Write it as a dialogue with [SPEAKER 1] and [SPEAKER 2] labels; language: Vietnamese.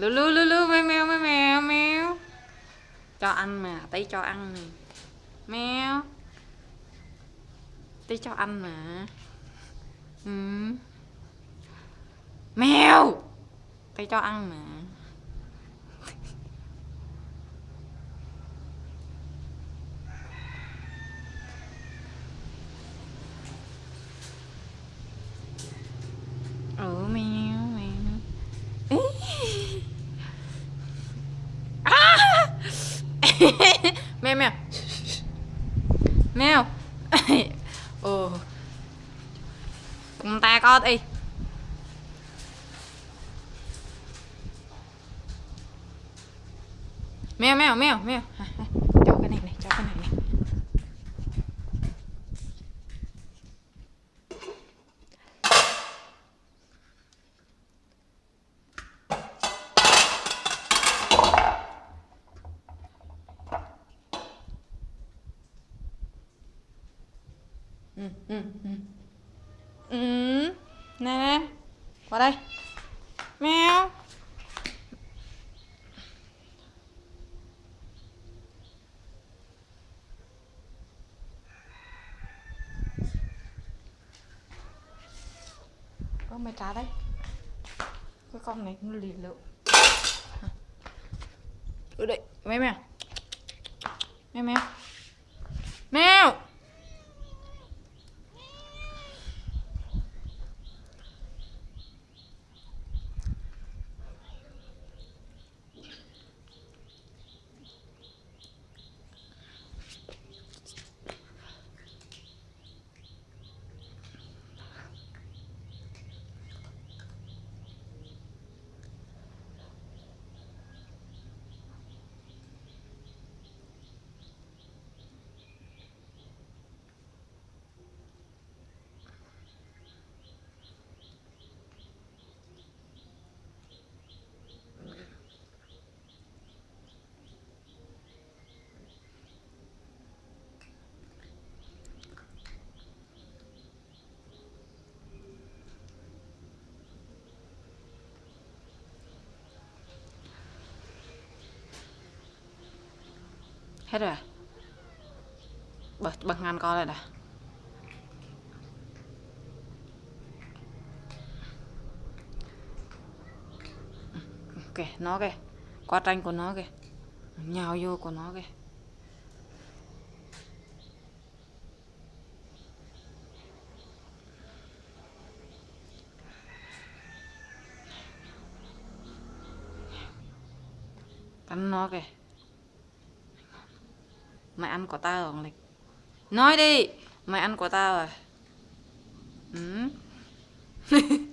[SPEAKER 1] lưu lưu lưu lưu mèo mèo mèo mèo mèo cho ăn mà tí cho ăn nè mèo tí cho ăn mà. Ừ. mèo tí cho ăn mà. Mèo. Ừ cùng ta có đi. Mèo mèo mèo mèo À, à, cho cái này này cho cái này này ừ ừ ừ. Ừ nè nè. Qua đây. Mèo. Có mày trả đấy cái con này nó lì lợm. Ừ đây. Mèo mèo mèo. Mèo mèo. Hết rồi à? bật bật ngăn con lại nè kìa, nó kìa. Qua tranh của nó kìa. Nhào vô của nó kìa. Cắn nó kìa. Mày ăn của tao à, rồi Nói đi Mày ăn của tao rồi Ừ.